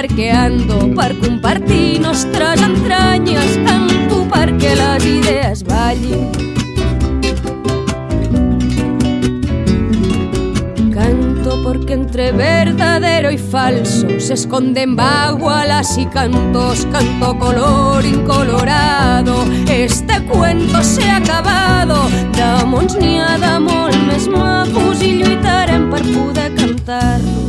para contar que ando, per compartir nostres entranyes, canto perquè les idees ballin. Canto porque entre verdadero y falso se esconden bagualas y cantos, canto color incolorado. Este cuento se ha acabado, d'amors n'hi ha de molt més macos i cantar-los.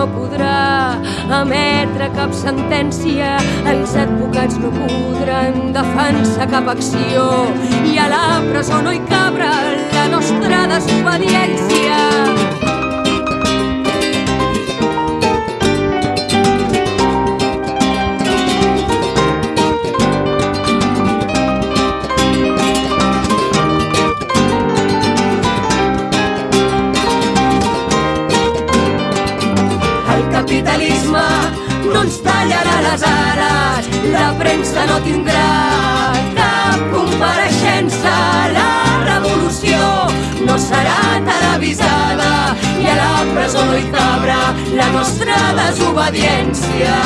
No podrà emetre cap sentència. Els advocats no podran defensar cap acció. I a la presó no hi cabrà la nostra desobediència. La premsa no tindrà cap compareixença, la revolució no serà televisada i a la presó no hi cabrà la nostra desobediència.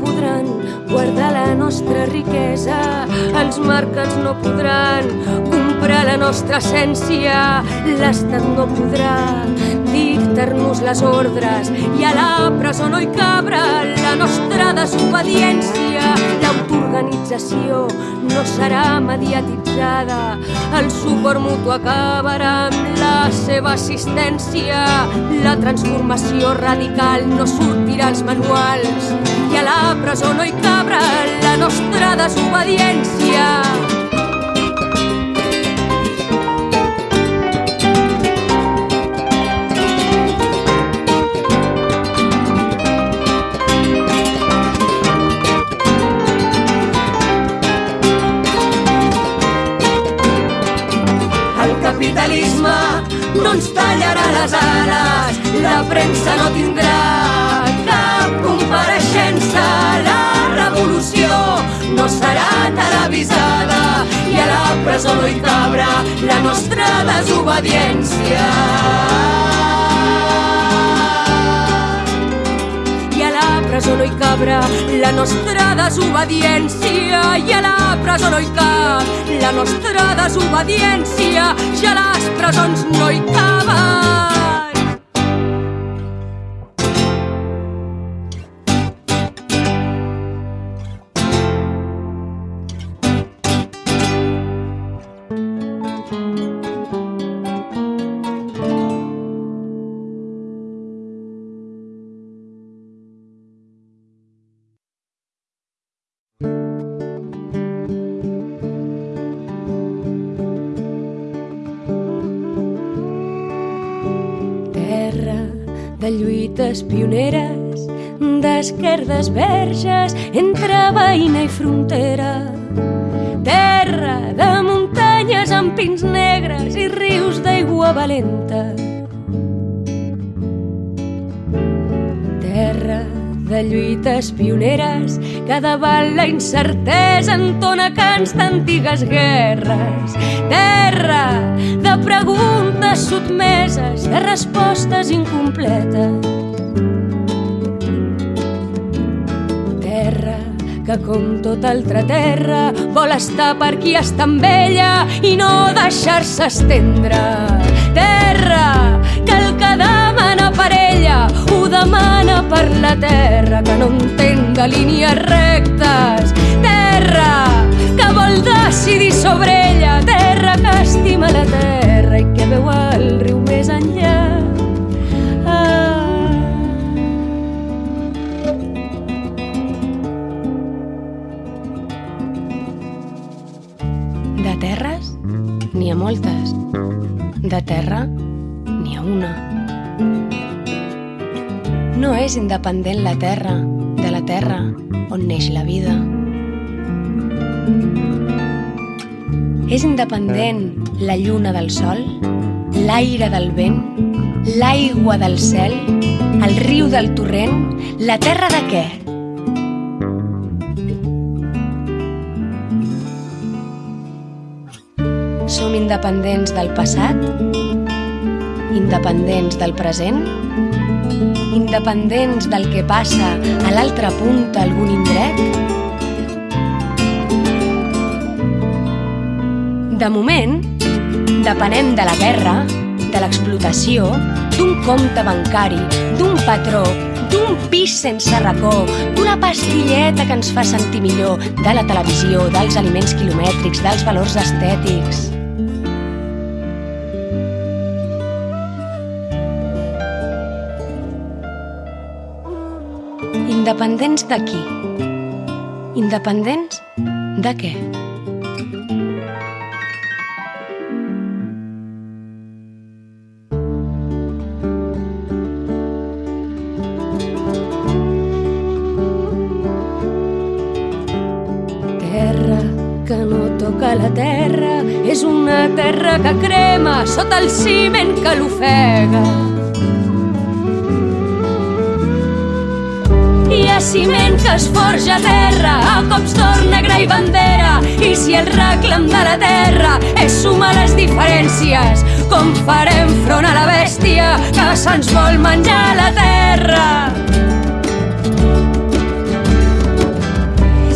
Podran guardar la nostra riquesa, els mercats no podran comprar la nostra essència, l'Estat no podrà dictar-nos les ordres. I a la presó no hi cabrà la nostra desobediència. L'autoorganització no serà mediatitzada, el suport mutu acabarà amb la seva assistència, la transformació radical no sortirà als manuals que a la presó no hi cabrà la nostra desobediència. Capitalisme no ens tallarà les ales, la premsa no tindrà cap compareixença. La revolució no serà televisada i a la presó no hi cabrà la nostra desobediència. presó no hi cabrà la nostra desobediència i a la presó no hi cap la nostra desobediència i a les presons no hi caben de lluites pioneres, d'esquerdes verges entre veïna i frontera. Terra de muntanyes amb pins negres i rius d'aigua valenta. De lluites pioneres que davant la incertesa entona cants d'antigues guerres. Terra de preguntes sotmeses, de respostes incompletes. Terra que com tota altra terra vol estar per qui està amb ella i no deixar-se estendre. Terra que el que ella ho demana per la terra que no entén de línies rectes. Terra que vol decidir sobre ella, terra que estima la terra i que veu el riu més enllà. Ah. De terres, n'hi ha moltes. De terra, n'hi ha una. No és independent la terra de la terra on neix la vida. És independent la lluna del sol, l'aire del vent, l'aigua del cel, el riu del torrent, la terra de què? Som independents del passat, independents del present, independents del que passa a l'altra punta algun indret? De moment, depenem de la guerra, de l'explotació, d'un compte bancari, d'un patró, d'un pis sense racó, d'una pastilleta que ens fa sentir millor, de la televisió, dels aliments quilomètrics, dels valors estètics. Independents de qui? Independents de què? Terra que no toca la terra és una terra que crema sota el ciment que l'ofega. Ciment que es forja a terra, a cops d'or negre i bandera. I si el reclam de la terra és sumar les diferències, com farem front a la bèstia que se'ns vol menjar la terra?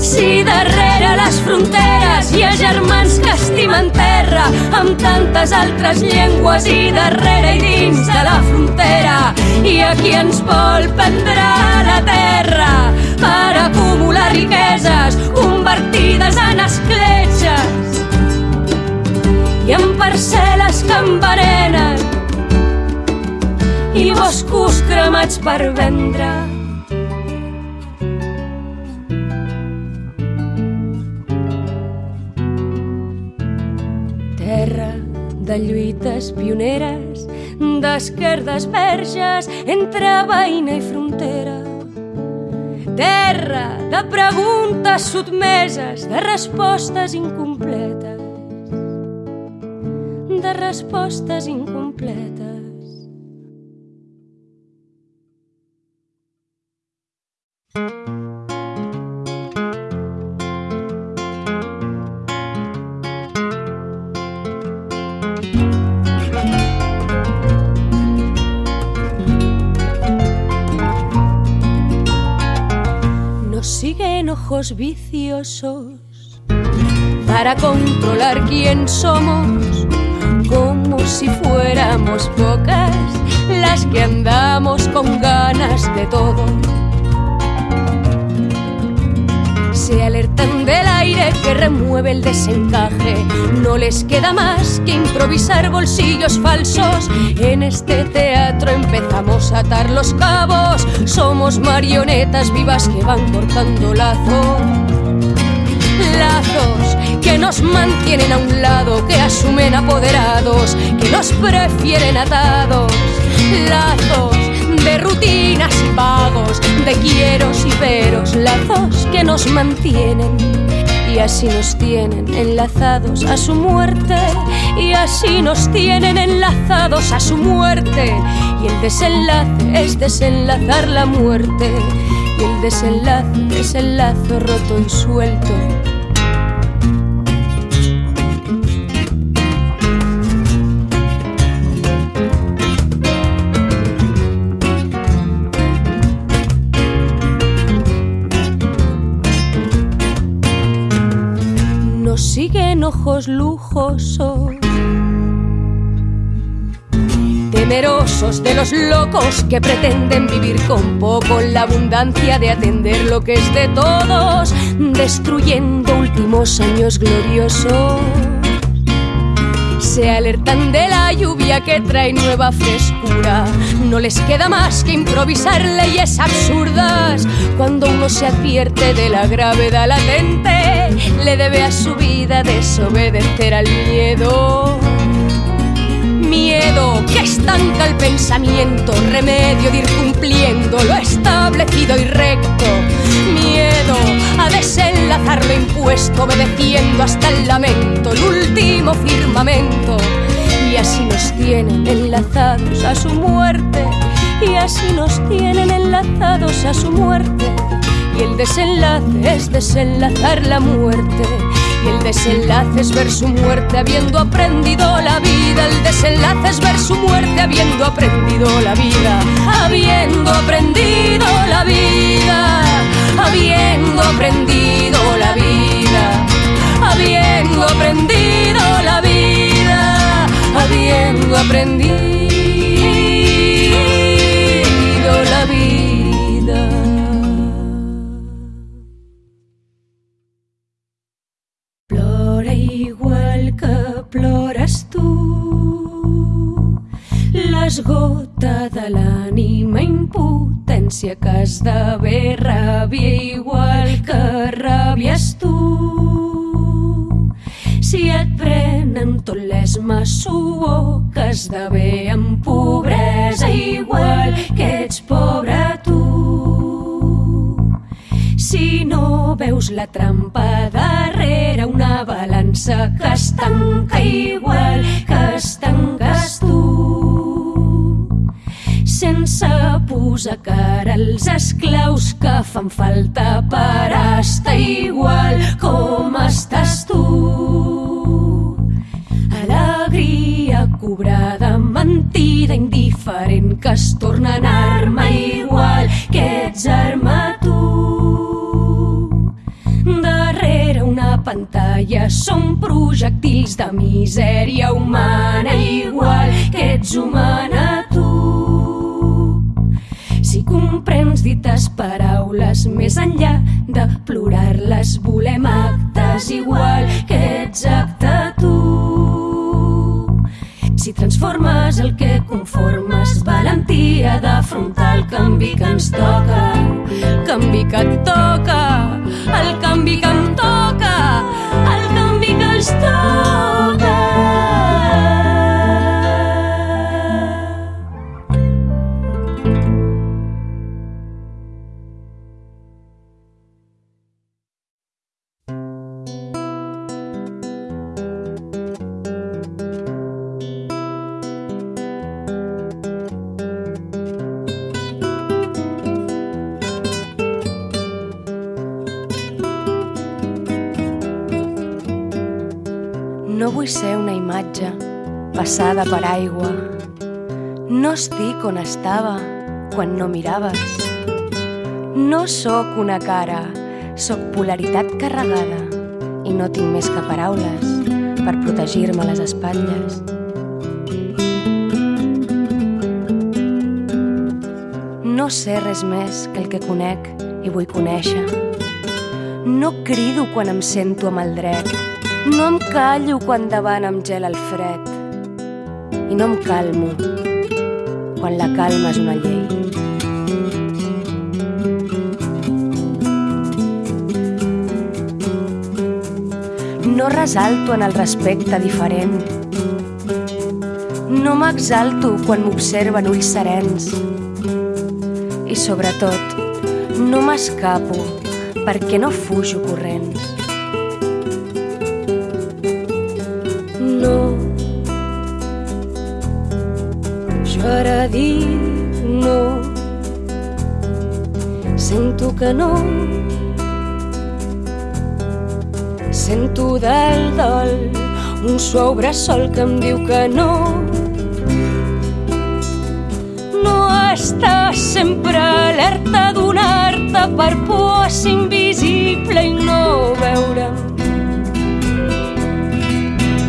Si darrere les fronteres hi ha germans que estimen terra amb tantes altres llengües i darrere i dins de la frontera i a qui ens vol prendre la terra per acumular riqueses convertides en escletxes i en parcel·les que envenenen i boscos cremats per vendre. Terra de lluites pioneres, d'esquerdes verges entre veïna i frontera. Terra de preguntes sotmeses, de respostes incompletes. De respostes incompletes. Siguen ojos viciosos para controlar quién somos, como si fuéramos pocas las que andamos con ganas de todo se alertan del aire que remueve el desencaje. No les queda más que improvisar bolsillos falsos. En este teatro empezamos a atar los cabos. Somos marionetas vivas que van cortando lazos. Lazos que nos mantienen a un lado, que asumen apoderados, que nos prefieren atados. Lazos de rutinas y pagos, de quieros y veros, lazos que nos mantienen. Y así nos tienen enlazados a su muerte y así nos tienen enlazados a su muerte. Y el desenlace es desenlazar la muerte y el desenlace es el lazo roto y suelto ojos lujosos. Temerosos de los locos que pretenden vivir con poco, la abundancia de atender lo que es de todos, destruyendo últimos años gloriosos se alertan de la lluvia que trae nueva frescura. No les queda más que improvisar leyes absurdas. Cuando uno se advierte de la gravedad latente, le debe a su vida desobedecer al miedo. Miedo que estanca el pensamiento, remedio de ir cumpliendo lo establecido y recto. Miedo a desenlazar lo impuesto, obedeciendo hasta el lamento, el último firmamento. Y así nos tienen enlazados a su muerte, y así nos tienen enlazados a su muerte. Y el desenlace es desenlazar la muerte y el desenlace es ver su muerte habiendo aprendido la vida. El desenlace es ver su muerte habiendo aprendido la vida. Habiendo aprendido la vida. Habiendo aprendido la vida. Habiendo aprendido la vida. Habiendo aprendido la vida. plores tu. L'esgota l'ànima impotència que esdevé ràbia igual que ràbies tu. Si et prenen tot l'esma suor que esdevé en pobresa igual que ets pobre tu. Si no veus la trampa darrere una balança que es tanca igual que es tanques posar cara als esclaus que fan falta per estar igual com estàs tu. Alegria cobrada, mentida, indiferent, que es torna en arma igual que ets arma tu pantalla són projectils de misèria humana igual que ets humana. Si comprens dites paraules més enllà de plorar-les, volem actes igual que ets acte tu. Si transformes el que conformes, valentia d'afrontar el canvi que ens toca, el canvi que et toca, el canvi que em toca, el canvi que els toca. Passada per aigua. No estic on estava quan no miraves. No sóc una cara Soc polaritat carregada i no tinc més que paraules per protegir-me les espatlles. No sé res més que el que conec i vull conèixer. No crido quan em sento amb el dret. No em callo quan davant em gel el fred. I no em calmo quan la calma és una llei. No resalto en el respecte diferent. No m'exalto quan m'observen ulls serens. I sobretot, no m'escapo perquè no fujo corrents. Jo ara dic no, sento que no, sento del dol un suau bressol que em diu que no, està sempre alerta donar-te per por a ser invisible i no veure'm.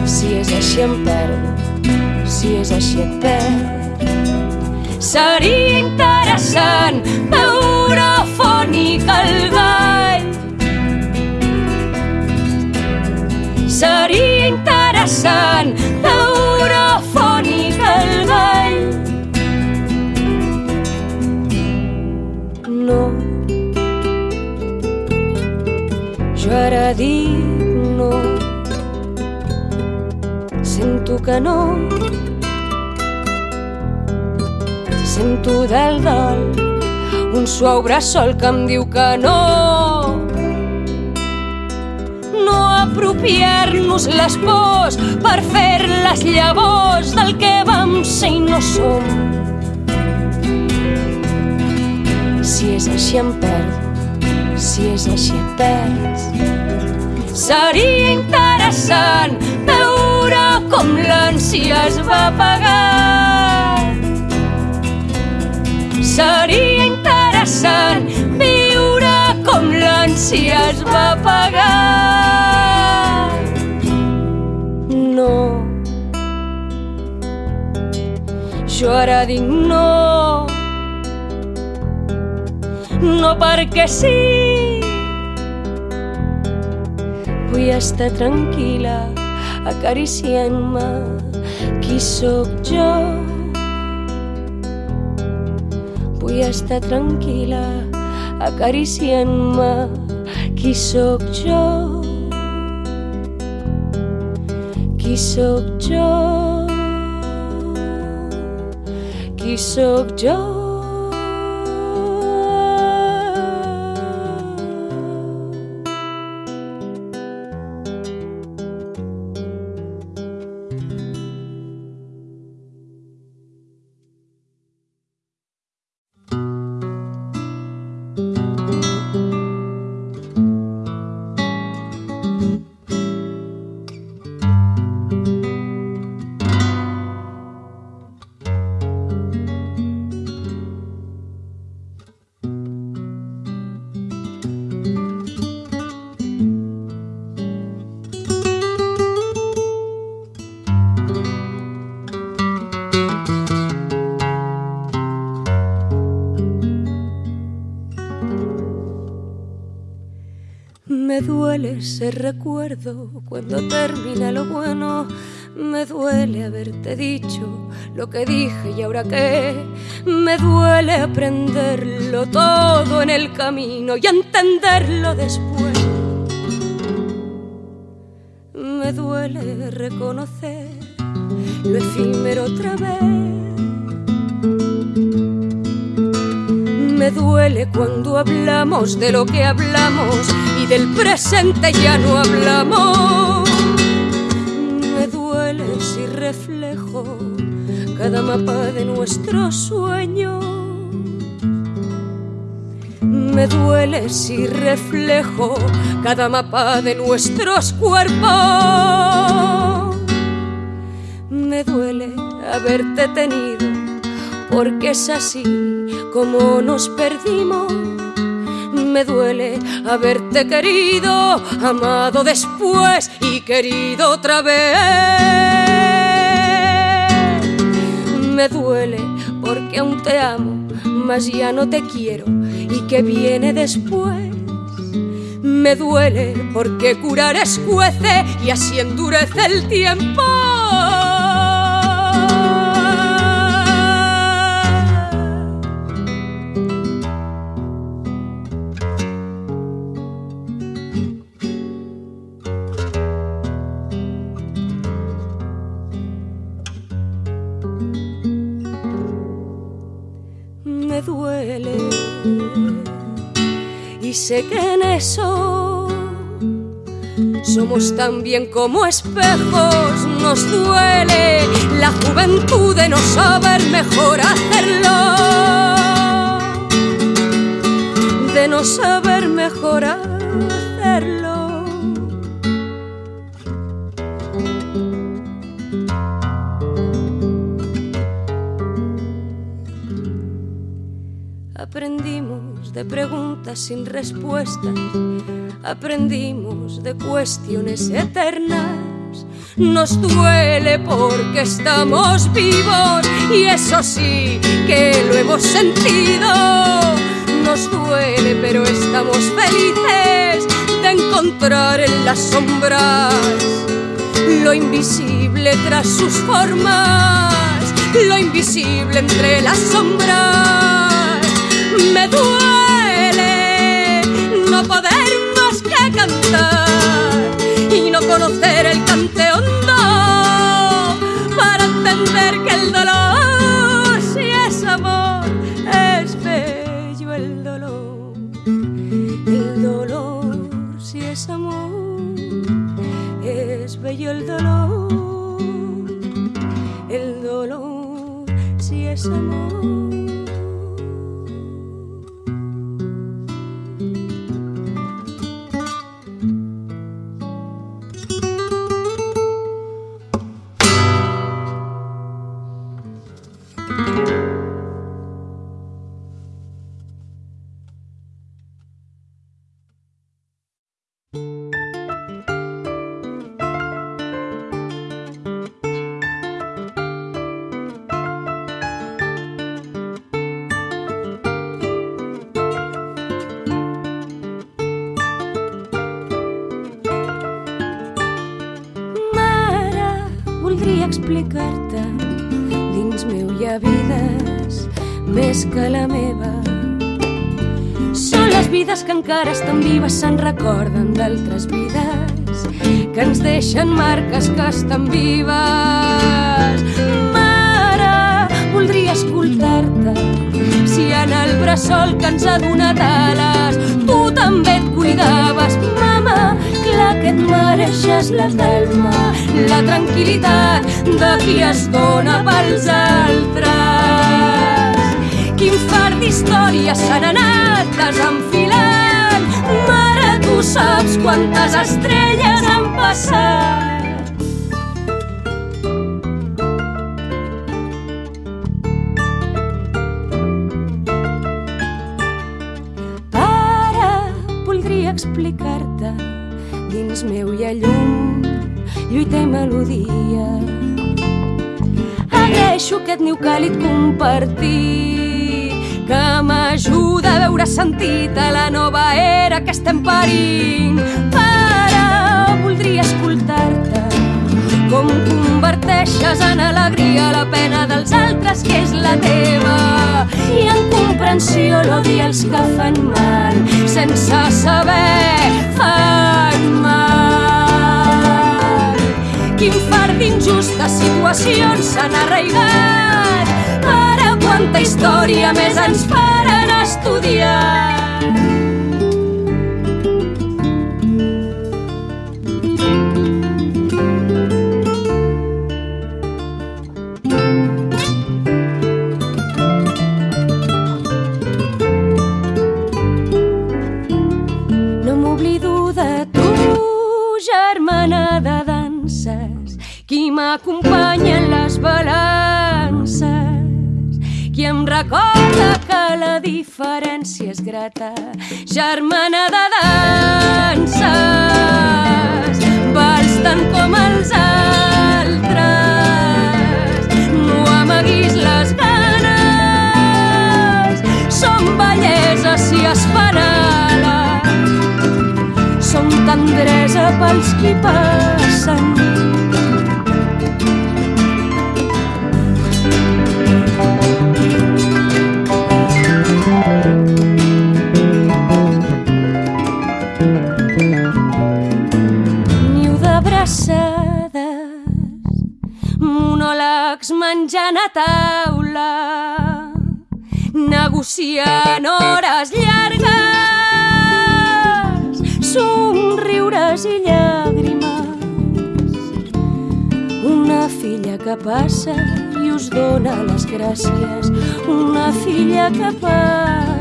Si és així em perdo, si és així et perd. Seria interessant veure fònic el gall. Seria interessant veure fònic el gall. no. Jo ara dic no. Sento que no. Sento del dol un suau bressol que em diu que no. No apropiar-nos les pors per fer les llavors del que vam ser i no som. Si és així em perdo, si és així et perds. Seria interessant veure com l'ànsia es va apagar. Seria interessant viure com l'ànsia es va apagar. No, jo ara dic no, no perquè sí. Vull estar tranquil·la, acariciant-me qui sóc jo. Vull estar tranquil·la, acariciant-me qui sóc jo. Qui sóc jo? Qui sóc jo? Duele ese recuerdo cuando termina lo bueno. Me duele haberte dicho lo que dije y ahora qué. Me duele aprenderlo todo en el camino y entenderlo después. Me duele reconocer lo efímero otra vez. Me duele cuando hablamos de lo que hablamos del presente ya no hablamos. Me duele si reflejo cada mapa de nuestro sueño. Me duele si reflejo cada mapa de nuestros cuerpos. Me duele haberte tenido porque es así como nos perdimos. Me duele haberte querido, amado después y querido otra vez. Me duele porque aún te amo, mas ya no te quiero. ¿Y que viene después? Me duele porque curar escuece y así endurece el tiempo. Duele y sé que en eso somos tan bien como espejos, nos duele la juventud de no saber mejor hacerlo, de no saber mejor hacerlo. De preguntas sin respuestas, aprendimos de cuestiones eternas. Nos duele porque estamos vivos y eso sí que lo hemos sentido. Nos duele pero estamos felices de encontrar en las sombras lo invisible tras sus formas, lo invisible entre las sombras me duele entender que el dolor, si es amor, es bello el dolor. El dolor, si es amor, es bello el dolor. El dolor, si es amor. Explicar-te. Dins meu hi ha vides més que la meva. Són les vides que encara estan vives se'n recorden d'altres vides que ens deixen marques que estan vives. Mare voldria escoltar-te. Si en el bressol que ens ha donat ales tu també et cuidaves. Mama clar que et mereixes la calma la tranquil·litat de qui es dona pels altres. Quin far d'històries s'han anat desenfilant, mare, tu saps quantes estrelles han passat. Dins meu hi ha llum lluita i melodia. Agraeixo aquest niu càlid compartit que m'ajuda a veure sentit a la nova era que estem parint. Pare, voldria escoltar-te com converteixes en alegria la pena dels altres que és la teva i en comprensió l'odi els que fan mal sense saber fan mal quin far d'injustes situacions s'han arraigat. Ara quanta història més ens faran estudiar. M'acompanyen les balances, qui em recorda que la diferència és grata, germana de danses, vals tant com els altres, no amaguis les ganes, som bellesa si es fanala, som tendresa pels qui passen menjant a taula, negociant hores llargues, somriures i llàgrimes. Una filla que passa i us dona les gràcies, una filla que passa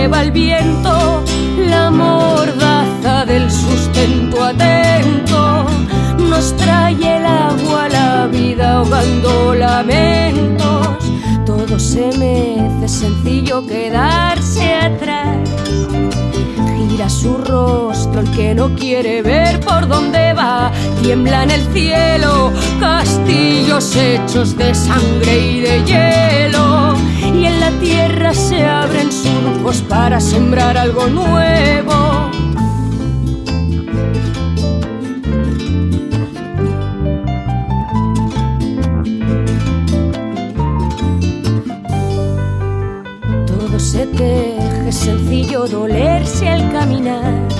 lleva el viento, la mordaza del sustento atento, nos trae el agua, la vida ahogando lamentos. Todo se mece, sencillo quedarse atrás. Gira su rostro el que no quiere ver por dónde va. Tiembla en el cielo castillos hechos de sangre y de hielo y en la tierra se abren surcos para sembrar algo nuevo. Todo se teje, sencillo dolerse al caminar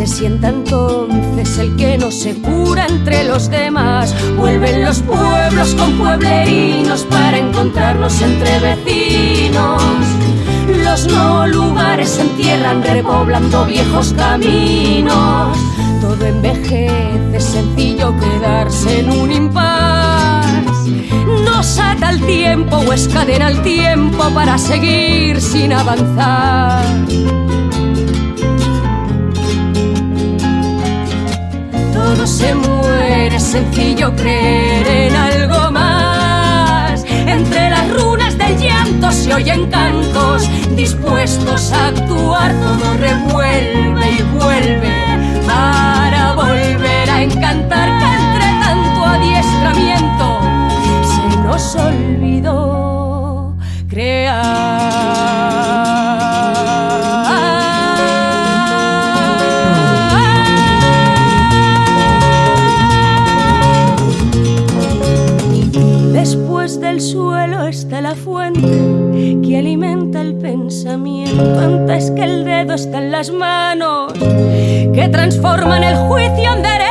se sienta entonces el que no se cura entre los demás. Vuelven los pueblos con pueblerinos para encontrarnos entre vecinos. Los no lugares se entierran repoblando viejos caminos. Todo envejece, es sencillo quedarse en un impas. Nos ata el tiempo o escadena el tiempo para seguir sin avanzar. Todo se muere, es sencillo creer en algo más. Entre las runas del llanto se oyen cantos, dispuestos a actuar, todo revuelve y vuelve para volver a encantar que entre tanto adiestramiento se nos olvidó crear. Que alimenta el pensamiento antes que el dedo está en las manos que transforman el juicio en derecho.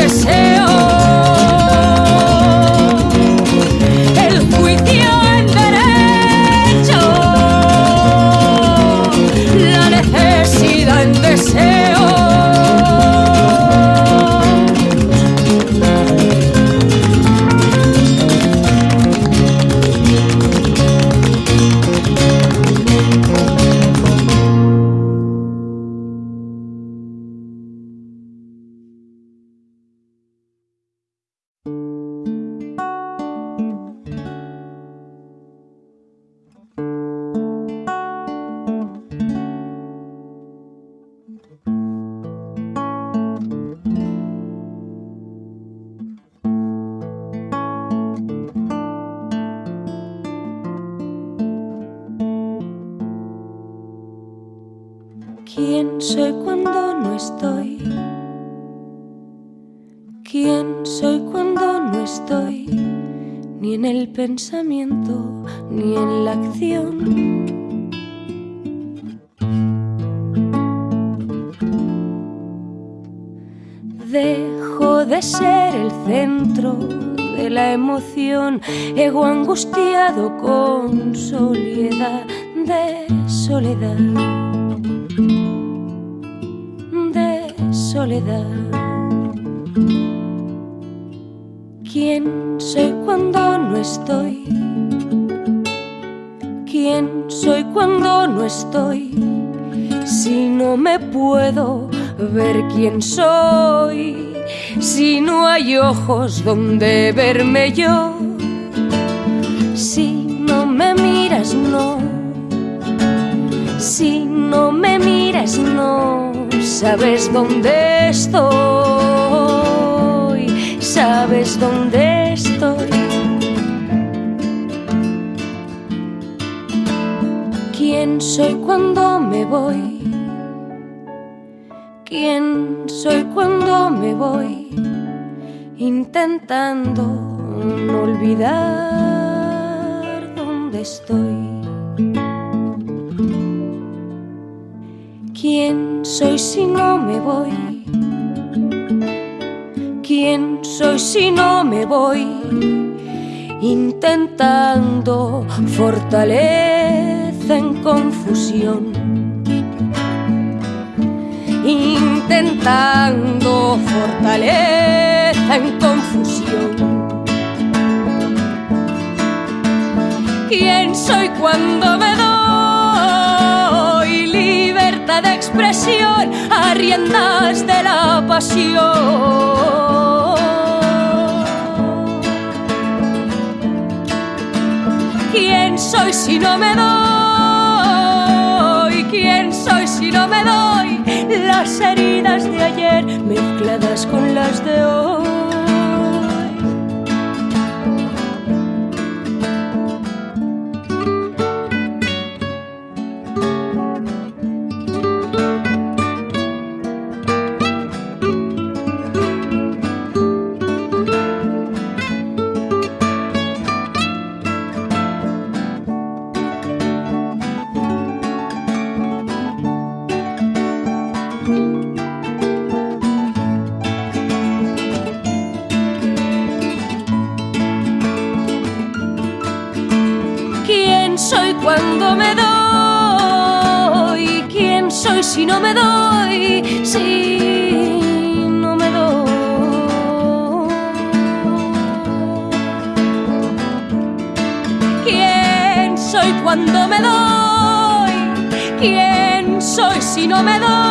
¿Quién soy cuando no angustiado con soledad de soledad, de soledad. ¿Quién soy cuando no estoy? ¿Quién soy cuando no estoy? Si no me puedo ver quién soy, si no hay ojos donde verme yo, no me miras, no, si no me miras, no, sabes dónde estoy, sabes dónde estoy. ¿Quién soy cuando me voy? quién soy cuando me voy, intentando no olvidar ¿Quién soy si no me voy? ¿Quién soy si no me voy? Intentando fortaleza en confusión intentando fortaleza en confusión. ¿Quién soy cuando me doy libertad de expresión a riendas de la pasión? ¿Quién soy si no me doy? ¿Quién soy si no me doy? las heridas de ayer mezcladas con las de hoy. No me doy, si no me doy. ¿Quién soy cuando me doy? ¿Quién soy si no me doy?